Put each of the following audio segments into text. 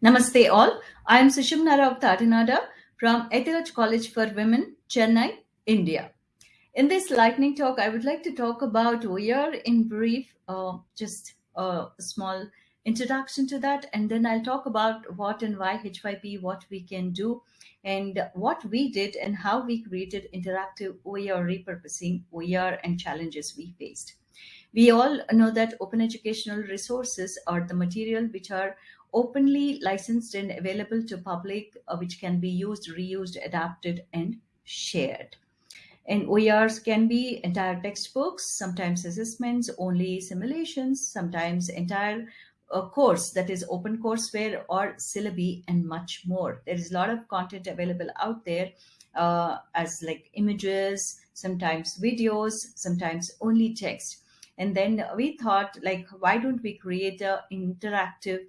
Namaste all. I am Sushumna Rao Tatinada from Ethiraj College for Women, Chennai, India. In this lightning talk, I would like to talk about OER in brief, uh, just a small introduction to that, and then I'll talk about what and why H5P, what we can do, and what we did and how we created interactive OER repurposing OER and challenges we faced. We all know that open educational resources are the material which are openly licensed and available to public, uh, which can be used, reused, adapted, and shared. And OERs can be entire textbooks, sometimes assessments, only simulations, sometimes entire uh, course that is open courseware or syllabi and much more. There is a lot of content available out there uh, as like images, sometimes videos, sometimes only text. And then we thought like, why don't we create an interactive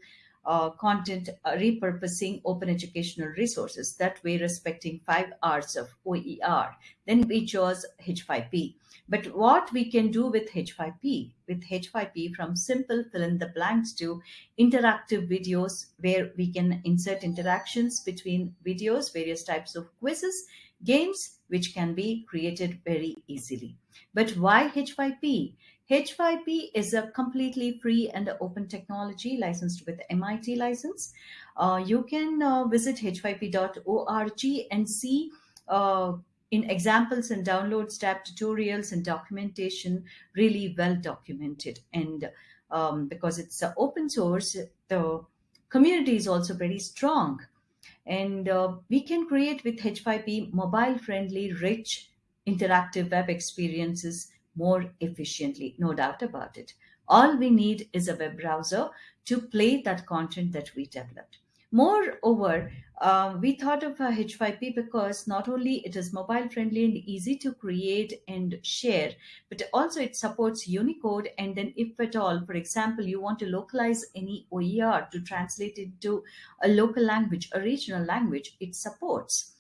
uh, content uh, repurposing open educational resources. That way, respecting five R's of OER. Then we chose H5P. But what we can do with H5P, with H5P from simple fill in the blanks to interactive videos where we can insert interactions between videos, various types of quizzes, games, which can be created very easily. But why H5P? H5P is a completely free and open technology licensed with MIT license. Uh, you can uh, visit h5p.org and see uh, in examples and downloads tab tutorials and documentation really well documented. And um, because it's open source, the community is also very strong. And uh, we can create with H5P mobile friendly, rich, interactive web experiences more efficiently, no doubt about it. All we need is a web browser to play that content that we developed. Moreover, uh, we thought of H5P because not only it is mobile friendly and easy to create and share, but also it supports Unicode. And then if at all, for example, you want to localize any OER to translate it to a local language, a regional language, it supports.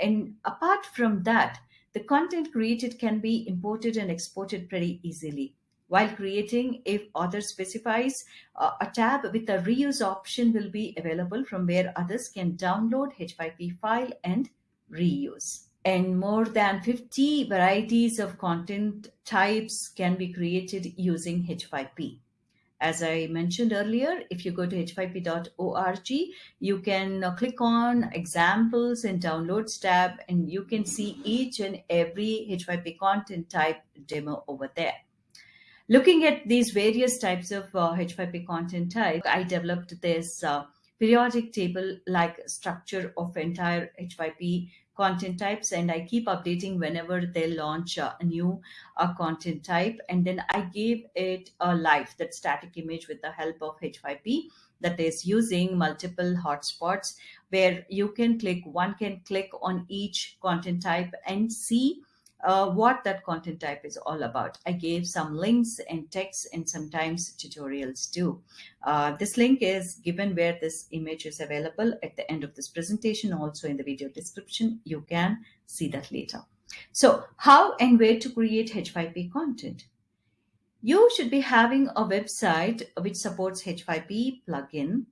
And apart from that, the content created can be imported and exported pretty easily. While creating, if author specifies, uh, a tab with a reuse option will be available from where others can download H5P file and reuse. And more than 50 varieties of content types can be created using H5P. As I mentioned earlier, if you go to h5p.org, you can uh, click on examples and downloads tab, and you can see each and every H5P content type demo over there. Looking at these various types of uh, H5P content type, I developed this uh, periodic table like structure of entire H5P content types and I keep updating whenever they launch a new uh, content type. And then I gave it a live, that static image with the help of H5P that is using multiple hotspots where you can click, one can click on each content type and see uh, what that content type is all about. I gave some links and texts and sometimes tutorials too. Uh, this link is given where this image is available at the end of this presentation, also in the video description. You can see that later. So how and where to create H5P content? You should be having a website which supports H5P plugin.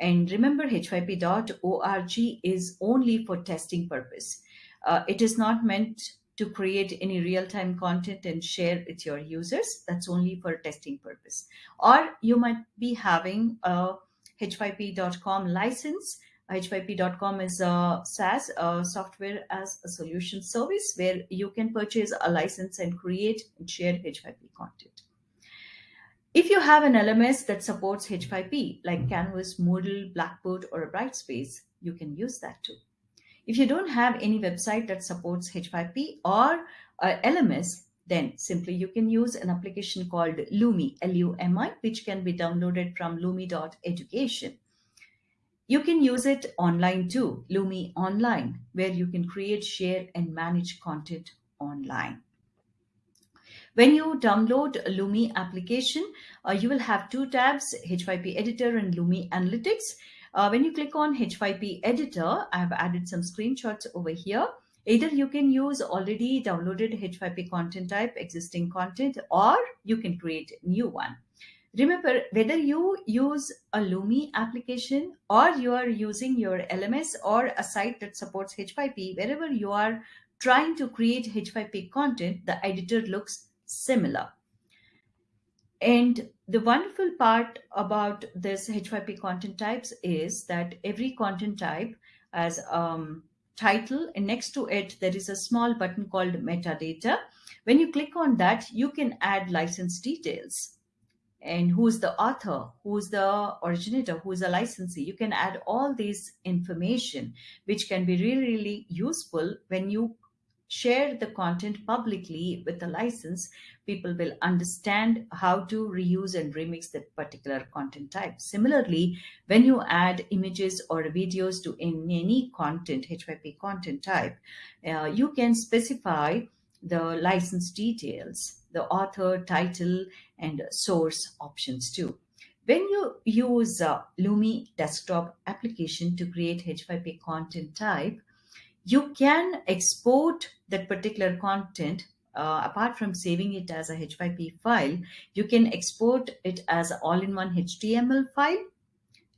And remember h5p.org is only for testing purpose. Uh, it is not meant to create any real-time content and share with your users. That's only for testing purpose. Or you might be having a h5p.com license. h5p.com is a SaaS, a software as a solution service where you can purchase a license and create and share H5P content. If you have an LMS that supports H5P, like Canvas, Moodle, Blackboard, or a Brightspace, you can use that too. If you don't have any website that supports H5P or uh, LMS, then simply you can use an application called Lumi, L-U-M-I, which can be downloaded from lumi.education. You can use it online too, Lumi Online, where you can create, share, and manage content online. When you download a Lumi application, uh, you will have two tabs, H5P Editor and Lumi Analytics. Uh, when you click on H5P editor, I have added some screenshots over here. Either you can use already downloaded H5P content type, existing content, or you can create new one. remember whether you use a Lumi application or you are using your LMS or a site that supports H5P, wherever you are trying to create H5P content, the editor looks similar. And the wonderful part about this H5P content types is that every content type has um, title and next to it there is a small button called metadata. When you click on that, you can add license details and who's the author, who's the originator, who's the licensee. You can add all these information, which can be really, really useful when you share the content publicly with a license, people will understand how to reuse and remix that particular content type. Similarly, when you add images or videos to any content, H5P content type, uh, you can specify the license details, the author, title, and source options too. When you use uh, Lumi desktop application to create H5P content type, you can export that particular content uh, apart from saving it as a H5P file, you can export it as all-in-one HTML file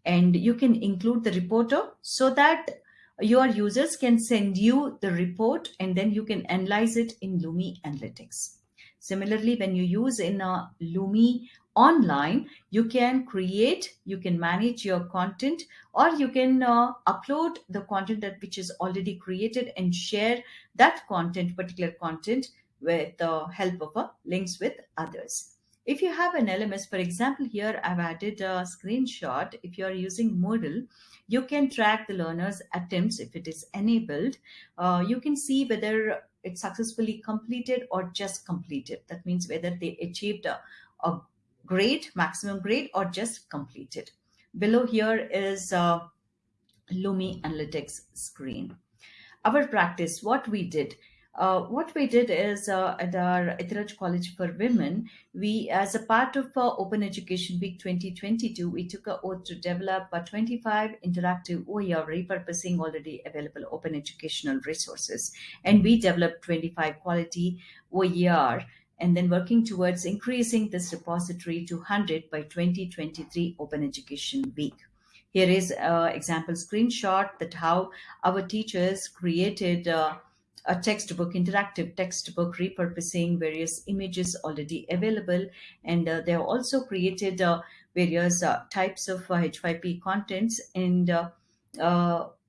and you can include the reporter so that your users can send you the report and then you can analyze it in Lumi Analytics. Similarly, when you use in a Lumi online, you can create, you can manage your content, or you can uh, upload the content that which is already created and share that content, particular content, with the help of uh, links with others. If you have an LMS, for example, here I've added a screenshot. If you're using Moodle, you can track the learner's attempts if it is enabled. Uh, you can see whether it successfully completed or just completed. That means whether they achieved a, a grade, maximum grade, or just completed. Below here is uh, Lumi Analytics screen. Our practice, what we did, uh, what we did is uh, at our Ethiraj College for Women, we, as a part of uh, Open Education Week 2022, we took a oath to develop a 25 interactive OER repurposing already available open educational resources. And we developed 25 quality OER and then working towards increasing this repository to 100 by 2023 Open Education Week. Here is an example screenshot that how our teachers created uh, a textbook, interactive textbook, repurposing various images already available. And uh, they also created uh, various uh, types of H5P uh, contents. And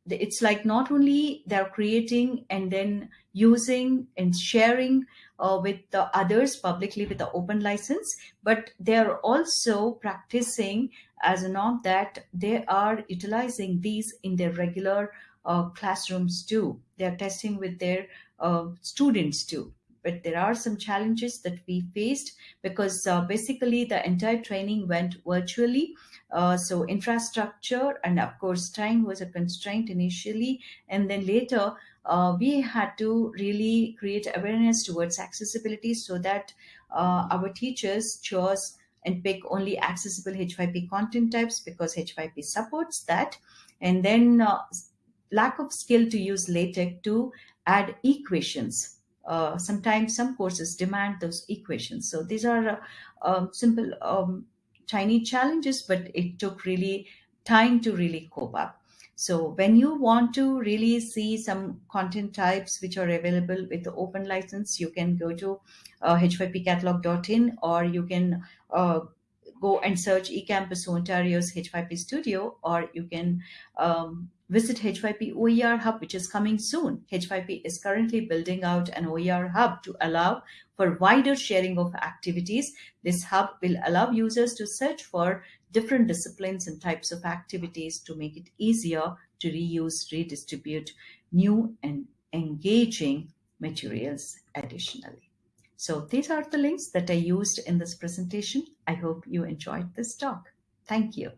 it's like not only they're creating and then using and sharing uh, with the others publicly with the open license, but they are also practicing as a norm that they are utilizing these in their regular uh, classrooms too. They are testing with their uh, students too. But there are some challenges that we faced because uh, basically the entire training went virtually. Uh, so infrastructure and of course time was a constraint initially and then later uh, we had to really create awareness towards accessibility so that uh, our teachers chose and pick only accessible H5P content types because H5P supports that. And then uh, lack of skill to use LaTeX to add equations. Uh, sometimes some courses demand those equations. So these are uh, um, simple, um, tiny challenges, but it took really time to really cope up. So when you want to really see some content types which are available with the open license, you can go to uh, h5pcatalog.in or you can uh, go and search eCampus Ontario's H5P Studio, or you can um, visit H5P OER Hub, which is coming soon. H5P is currently building out an OER Hub to allow for wider sharing of activities. This hub will allow users to search for different disciplines and types of activities to make it easier to reuse, redistribute new and engaging materials additionally. So these are the links that I used in this presentation. I hope you enjoyed this talk. Thank you.